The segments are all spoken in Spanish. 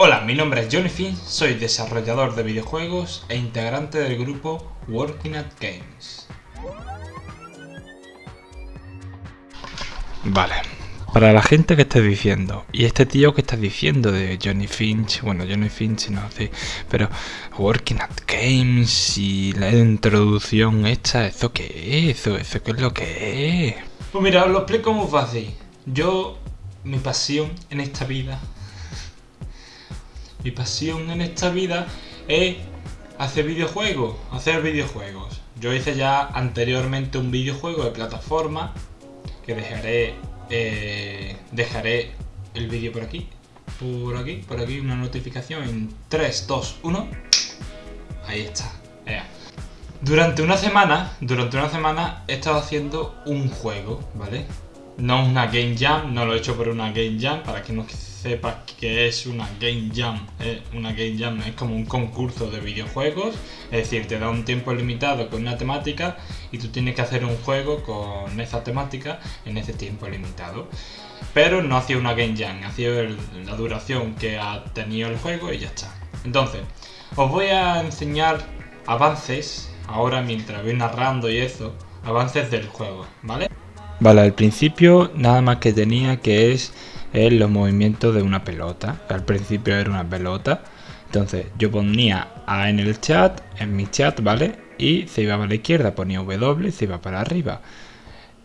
Hola, mi nombre es Johnny Finn, soy desarrollador de videojuegos e integrante del grupo Working at Games. Vale, para la gente que esté diciendo, y este tío que está diciendo de Johnny Finch, bueno, Johnny Finch no, sí, pero Working at Games y la introducción esta, ¿eso qué es? ¿Eso, eso qué es lo que es? Pues mira, os lo explico muy fácil. Yo, mi pasión en esta vida mi pasión en esta vida es hacer videojuegos, hacer videojuegos. Yo hice ya anteriormente un videojuego de plataforma que dejaré eh, dejaré el vídeo por aquí, por aquí, por aquí una notificación en 3, 2, 1. Ahí está. Durante una semana, durante una semana he estado haciendo un juego, ¿vale? No una game jam, no lo he hecho por una game jam, para que no sepas que es una Game Jam. Eh, una Game Jam es como un concurso de videojuegos, es decir, te da un tiempo limitado con una temática y tú tienes que hacer un juego con esa temática en ese tiempo limitado. Pero no hacía una Game Jam, hacía la duración que ha tenido el juego y ya está. Entonces, os voy a enseñar avances, ahora mientras voy narrando y eso, avances del juego, ¿vale? Vale, al principio nada más que tenía que es los movimientos de una pelota. Al principio era una pelota. Entonces yo ponía A en el chat, en mi chat, ¿vale? Y se iba para la izquierda, ponía W se iba para arriba.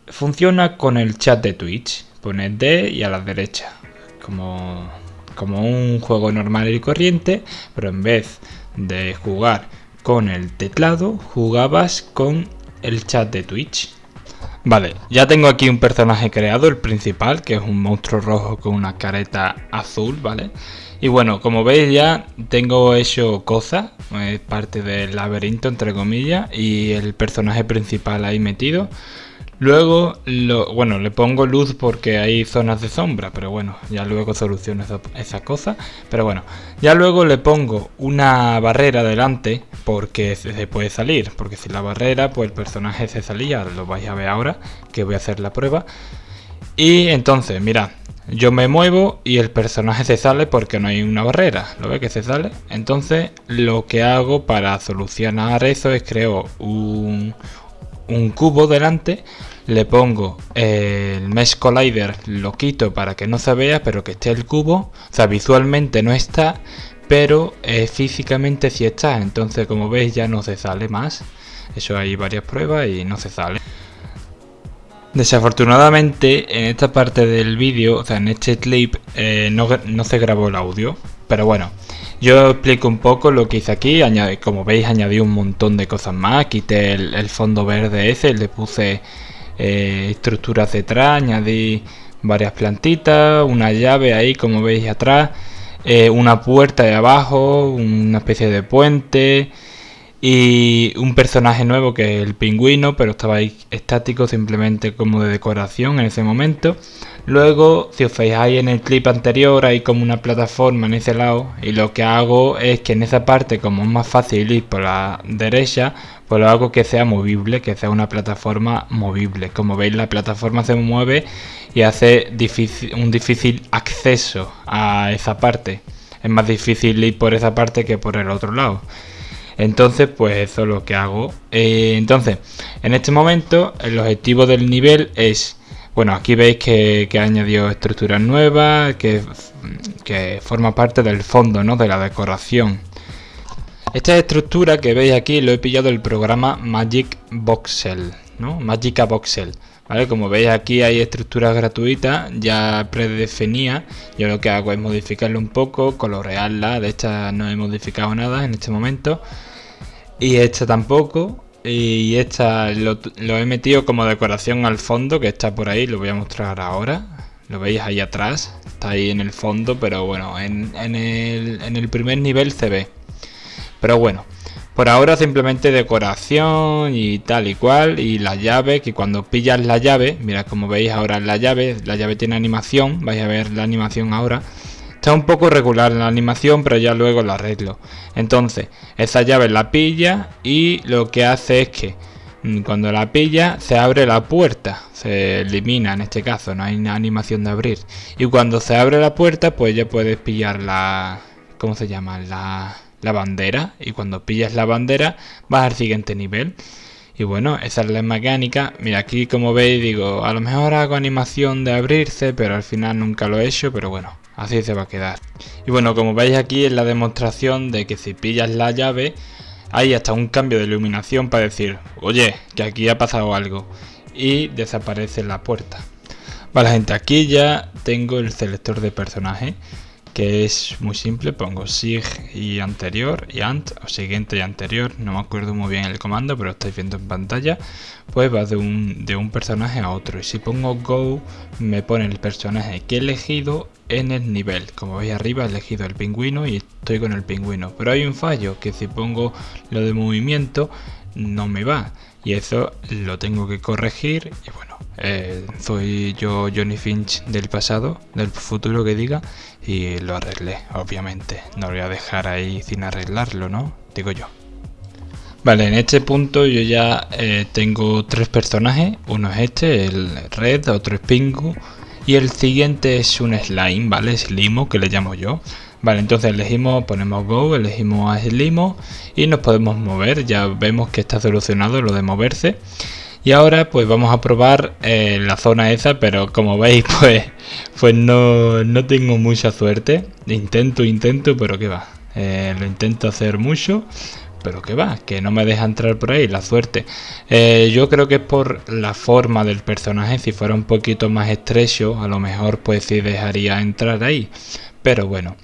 Funciona con el chat de Twitch. Pone D y a la derecha. Como, como un juego normal y corriente, pero en vez de jugar con el teclado, jugabas con el chat de Twitch. Vale, ya tengo aquí un personaje creado, el principal, que es un monstruo rojo con una careta azul, ¿vale? Y bueno, como veis ya tengo hecho cosas, es parte del laberinto entre comillas, y el personaje principal ahí metido. Luego, lo, bueno, le pongo luz porque hay zonas de sombra, pero bueno, ya luego soluciono esa, cosa. Pero bueno, ya luego le pongo una barrera delante porque se puede salir. Porque si la barrera, pues el personaje se salía, lo vais a ver ahora, que voy a hacer la prueba. Y entonces, mirad, yo me muevo y el personaje se sale porque no hay una barrera. ¿Lo ve que se sale? Entonces, lo que hago para solucionar eso es creo un, un cubo delante le pongo el Mesh Collider, lo quito para que no se vea, pero que esté el cubo, o sea, visualmente no está, pero eh, físicamente sí está, entonces como veis ya no se sale más, eso hay varias pruebas y no se sale. Desafortunadamente en esta parte del vídeo, o sea en este clip, eh, no, no se grabó el audio, pero bueno, yo explico un poco lo que hice aquí, como veis añadí un montón de cosas más, quité el, fondo verde ese, le puse eh, estructuras detrás, añadí varias plantitas, una llave ahí como veis atrás, eh, una puerta de abajo, una especie de puente y un personaje nuevo que es el pingüino, pero estaba ahí estático simplemente como de decoración en ese momento. Luego, si os fijáis en el clip anterior, hay como una plataforma en ese lado y lo que hago es que en esa parte, como es más fácil ir por la derecha, pues lo hago que sea movible, que sea una plataforma movible. Como veis, la plataforma se mueve y hace un difícil acceso a esa parte. Es más difícil ir por esa parte que por el otro lado. Entonces, pues eso es lo que hago. Eh, entonces, en este momento, el objetivo del nivel es bueno, aquí veis que, ha añadido estructuras nuevas, que, que, forma parte del fondo, ¿no? De la decoración. Esta estructura que veis aquí lo he pillado del programa Magic Voxel, ¿no? Magica Voxel. ¿Vale? Como veis aquí hay estructuras gratuitas ya predefinidas. Yo lo que hago es modificarlo un poco, colorearla. De esta no he modificado nada en este momento. Y esta tampoco y esta lo, he metido como decoración al fondo que está por ahí, lo voy a mostrar ahora. Lo veis ahí atrás, está ahí en el fondo, pero bueno, en, el, en el primer nivel se ve. Pero bueno, por ahora simplemente decoración y tal y cual. Y la llave, que cuando pillas la llave, mira como veis ahora la llave, la llave tiene animación, vais a ver la animación ahora. Está un poco regular la animación, pero ya luego la arreglo. Entonces, esa llave la pilla y lo que hace es que mm, cuando la pilla se abre la puerta. Se elimina en este caso, no hay una animación de abrir. Y cuando se abre la puerta, pues ya puedes pillar la, ¿cómo se llama? La, la bandera y cuando pillas la bandera vas al siguiente nivel. Y bueno, esa es la mecánica. Mira, aquí como veis digo, a lo mejor hago animación de abrirse, pero al final nunca lo he hecho, pero bueno, así se va a quedar. Y bueno, como veis aquí es la demostración de que si pillas la llave, hay hasta un cambio de iluminación para decir, oye, que aquí ha pasado algo. Y desaparece la puerta. Vale gente, aquí ya tengo el selector de personaje que es muy simple, pongo sig y anterior y ant o siguiente y anterior, no me acuerdo muy bien el comando pero estáis viendo en pantalla, pues va de un, de un personaje a otro y si pongo go me pone el personaje que he elegido en el nivel, como veis arriba he elegido el pingüino y estoy con el pingüino, pero hay un fallo que si pongo lo de movimiento no me va. Y eso lo tengo que corregir y bueno eh, soy yo Johnny Finch del pasado del futuro que diga y lo arreglé obviamente. No lo voy a dejar ahí sin arreglarlo no digo yo. Vale en este punto yo ya eh, tengo tres personajes. Uno es este el red otro es pingu y el siguiente es un slime vale slimo que le llamo yo Vale, entonces elegimos, ponemos Go, elegimos a Slimo y nos podemos mover. Ya vemos que está solucionado lo de moverse. Y ahora pues vamos a probar eh, la zona esa, pero como veis pues, pues no, no tengo mucha suerte. Intento, intento, pero que va. Eh, lo intento hacer mucho, pero que va, que no me deja entrar por ahí, la suerte. Eh, yo creo que es por la forma del personaje, si fuera un poquito más estrecho, a lo mejor pues sí dejaría entrar ahí. Pero bueno.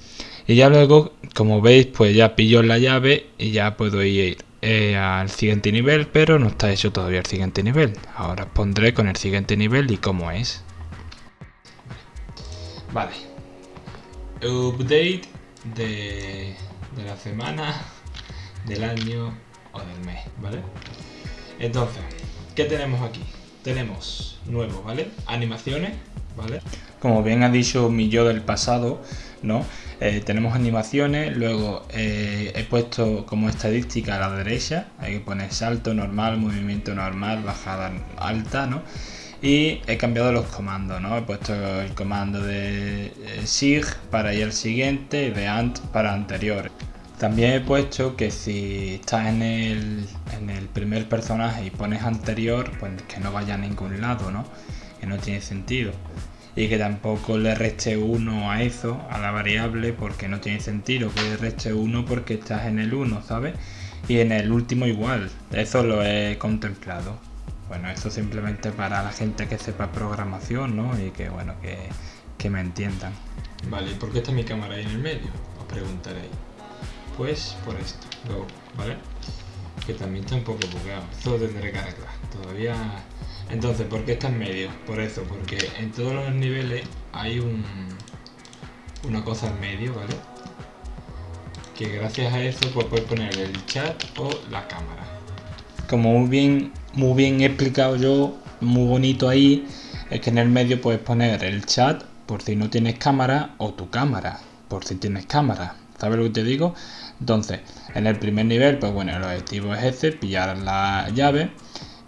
Y ya luego, como veis, pues ya pillo la llave y ya puedo ir eh, al siguiente nivel, pero no está hecho todavía el siguiente nivel. Ahora os pondré con el siguiente nivel y cómo es. Vale. Update de, de la semana, del año o del mes, ¿vale? Entonces, ¿qué tenemos aquí? Tenemos nuevo, ¿vale? Animaciones, ¿vale? Como bien ha dicho mi yo del pasado, ¿no? Eh, tenemos animaciones, luego eh, he puesto como estadística a la derecha, hay que poner salto normal, movimiento normal, bajada alta, ¿no? Y he cambiado los comandos, ¿no? He puesto el comando de eh, SIG para ir al siguiente y de ANT para anterior. También he puesto que si estás en el, en el primer personaje y pones anterior, pues que no vaya a ningún lado, ¿no? Que no tiene sentido y que tampoco le reste 1 a eso, a la variable, porque no tiene sentido que le reste 1 porque estás en el 1, ¿sabes? Y en el último igual, eso lo he contemplado. Bueno, eso simplemente para la gente que sepa programación, ¿no? Y que, bueno, que, que me entiendan. Vale, ¿y por qué está mi cámara ahí en el medio? Os preguntaréis. Pues por esto, ¿vale? Que también está un poco bugueado. Esto lo tendré que arreglar. Todavía entonces, ¿por qué está en medio? Por eso, porque en todos los niveles hay un, una cosa en medio, ¿vale? Que gracias a eso pues puedes poner el chat o la cámara. Como muy bien, muy bien explicado yo, muy bonito ahí, es que en el medio puedes poner el chat por si no tienes cámara o tu cámara por si tienes cámara. ¿Sabes lo que te digo? Entonces, en el primer nivel, pues bueno, el objetivo es ese, pillar la llave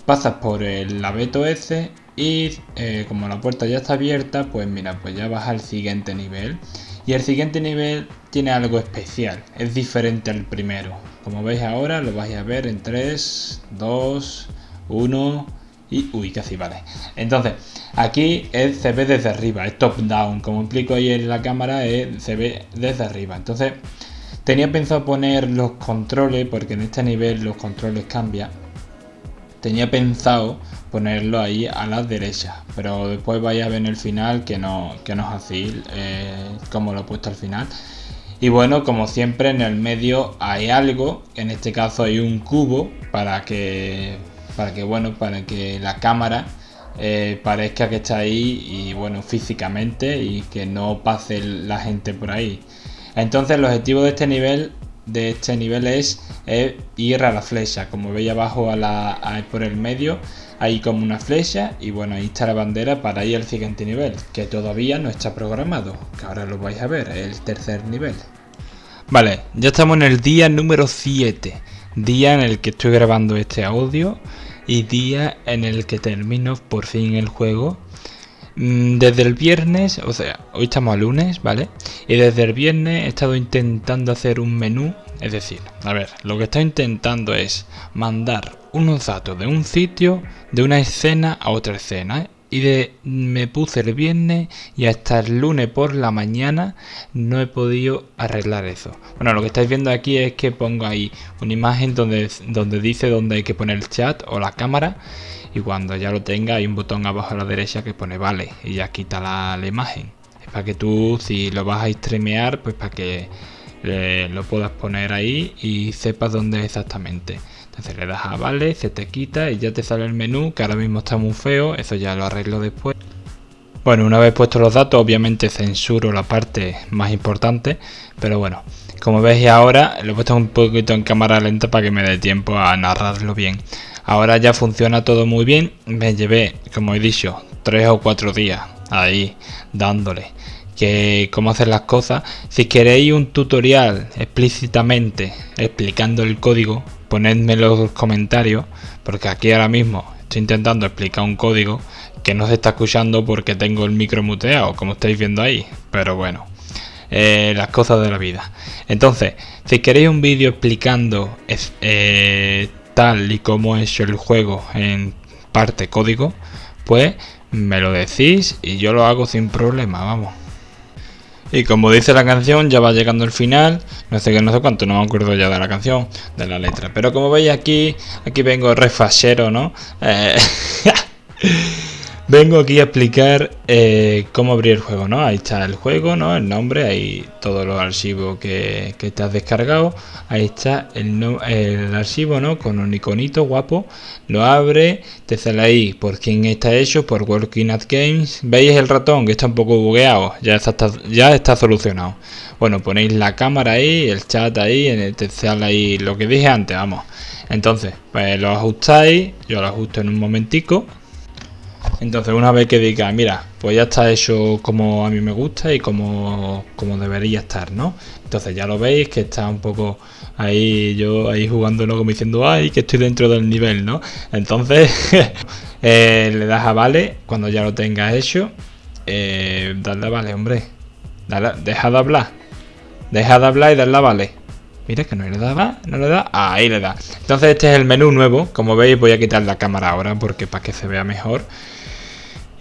pasas por el abeto ese y eh, como la puerta ya está abierta, pues mira, pues ya vas al siguiente nivel. Y el siguiente nivel tiene algo especial, es diferente al primero. Como veis ahora, lo vais a ver en 3, 2, 1 y... Uy, casi vale. Entonces, aquí es, se ve desde arriba, es top down. Como explico ahí en la cámara, se ve desde arriba. Entonces, tenía pensado poner los controles, porque en este nivel los controles cambian. Tenía pensado ponerlo ahí a la derecha pero después vais a ver en el final que no, que no es así eh, como lo he puesto al final. Y bueno como siempre en el medio hay algo en este caso hay un cubo para que para que bueno para que la cámara eh, parezca que está ahí y bueno físicamente y que no pase la gente por ahí entonces el objetivo de este nivel de este nivel es, ir a la flecha. Como veis abajo a la, por el medio hay como una flecha y bueno, ahí está la bandera para ir al siguiente nivel, que todavía no está programado, que ahora lo vais a ver, el tercer nivel. Vale, ya estamos en el día número 7, día en el que estoy grabando este audio y día en el que termino por fin el juego desde el viernes, o sea, hoy estamos a lunes, ¿vale? Y desde el viernes he estado intentando hacer un menú, es decir, a ver, lo que estoy intentando es mandar unos datos de un sitio, de una escena a otra escena, ¿eh? y de me puse el viernes y hasta el lunes por la mañana no he podido arreglar eso. Bueno, lo que estáis viendo aquí es que pongo ahí una imagen donde, donde dice dónde hay que poner el chat o la cámara y cuando ya lo tenga hay un botón abajo a la derecha que pone vale y ya quita la, imagen. Es para que tú si lo vas a streamear pues para que eh, lo puedas poner ahí y sepas dónde es exactamente. Entonces le das a vale, se te quita y ya te sale el menú, que ahora mismo está muy feo, eso ya lo arreglo después. Bueno, una vez puestos los datos, obviamente censuro la parte más importante, pero bueno, como veis ahora, lo he puesto un poquito en cámara lenta para que me dé tiempo a narrarlo bien. Ahora ya funciona todo muy bien, me llevé, como he dicho, tres o cuatro días ahí dándole que cómo hacer las cosas. Si queréis un tutorial explícitamente explicando el código, ponedme en los comentarios, porque aquí ahora mismo estoy intentando explicar un código que no se está escuchando porque tengo el micro muteado, como estáis viendo ahí. Pero bueno, eh, las cosas de la vida. Entonces, si queréis un vídeo explicando eh, tal y como hecho el juego en parte código, pues me lo decís y yo lo hago sin problema, vamos. Y como dice la canción, ya va llegando el final, no sé qué, no sé cuánto, no me acuerdo ya de la canción, de la letra. Pero como veis aquí, aquí vengo refachero, ¿no? Eh, Vengo aquí a explicar eh, cómo abrir el juego, ¿no? Ahí está el juego, ¿no? El nombre, ahí todos los archivos que, te has descargado. Ahí está el, el, archivo, ¿no? Con un iconito guapo. Lo abre, te sale ahí por quién está hecho, por Working at Games. ¿Veis el ratón que está un poco bugueado? Ya está, ya está solucionado. Bueno, ponéis la cámara ahí, el chat ahí, te sale ahí lo que dije antes, vamos. Entonces, pues lo ajustáis, yo lo ajusto en un momentico entonces una vez que diga, mira, pues ya está hecho como a mí me gusta y como, como debería estar, ¿no? Entonces ya lo veis que está un poco ahí yo ahí jugándolo como diciendo, ay, que estoy dentro del nivel, ¿no? Entonces eh, le das a vale cuando ya lo tengas hecho. Eh, dale a vale, hombre. deja de hablar. Deja de hablar y dale a vale. Mira que no le da, no le da, ahí le da. Entonces este es el menú nuevo, como veis voy a quitar la cámara ahora porque para que se vea mejor.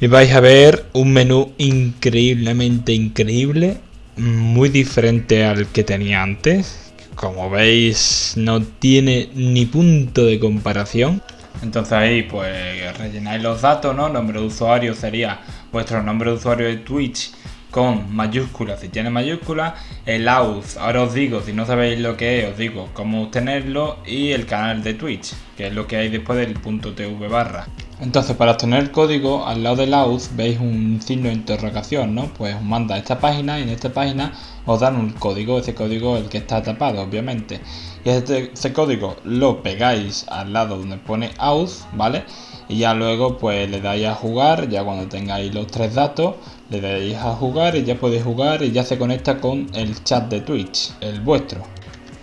Y vais a ver un menú increíblemente increíble, muy diferente al que tenía antes. Como veis no tiene ni punto de comparación. Entonces ahí pues rellenáis los datos, ¿no? Nombre de usuario sería vuestro nombre de usuario de Twitch con mayúsculas si tiene mayúsculas, el AUS, ahora os digo, si no sabéis lo que es, os digo cómo obtenerlo y el canal de Twitch, que es lo que hay después del punto .tv barra. Entonces para obtener el código, al lado del AUS veis un signo de interrogación, ¿no? Pues os manda a esta página y en esta página os dan un código, ese código el que está tapado, obviamente. Y este, ese código lo pegáis al lado donde pone AUS, ¿vale? Y ya luego pues le dais a jugar, ya cuando tengáis los tres datos, le dais a jugar y ya podéis jugar y ya se conecta con el chat de Twitch, el vuestro.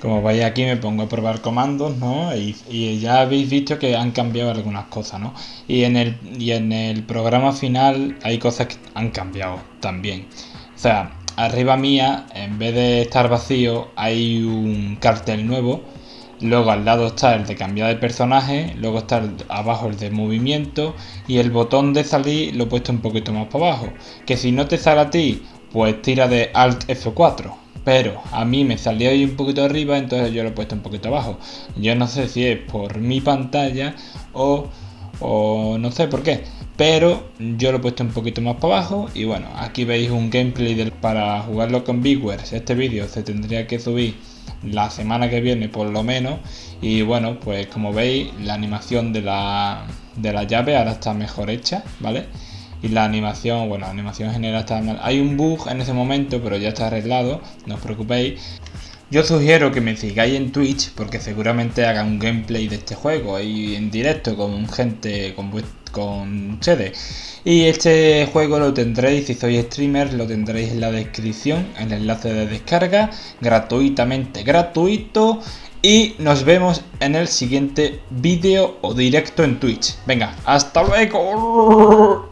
Como veis aquí me pongo a probar comandos, ¿no? Y, ya habéis visto que han cambiado algunas cosas, ¿no? Y en, el, y en el programa final hay cosas que han cambiado también. O sea, arriba mía, en vez de estar vacío, hay un cartel nuevo. Luego al lado está el de cambiar de personaje, luego está abajo el de movimiento y el botón de salir lo he puesto un poquito más para abajo. Que si no te sale a ti, pues tira de Alt F4 pero a mí me salió ahí un poquito arriba, entonces yo lo he puesto un poquito abajo. Yo no sé si es por mi pantalla o, no sé por qué, pero yo lo he puesto un poquito más para abajo y bueno, aquí veis un gameplay para jugarlo con Bigwares. Este vídeo se tendría que subir la semana que viene por lo menos y bueno, pues como veis la animación de la, de la llave ahora está mejor hecha, ¿vale? Y la animación, bueno, la animación general está mal. Hay un bug en ese momento, pero ya está arreglado, no os preocupéis. Yo sugiero que me sigáis en Twitch porque seguramente haga un gameplay de este juego ahí en directo con gente, con, con ustedes. Y este juego lo tendréis, si sois streamer, lo tendréis en la descripción, en el enlace de descarga, gratuitamente gratuito. Y nos vemos en el siguiente vídeo o directo en Twitch. Venga, hasta luego.